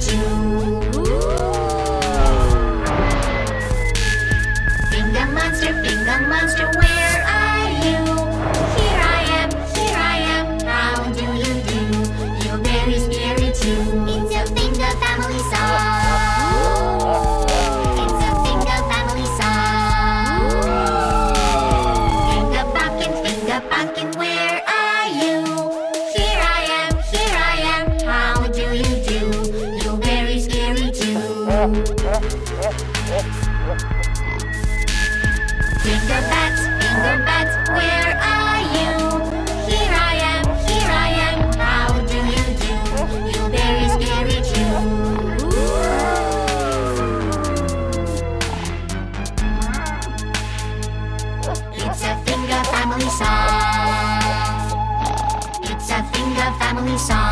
Scary Finger bat, finger bat, where are you? Here I am, here I am, how do you do? You very. It's a finger family song. It's a finger family song.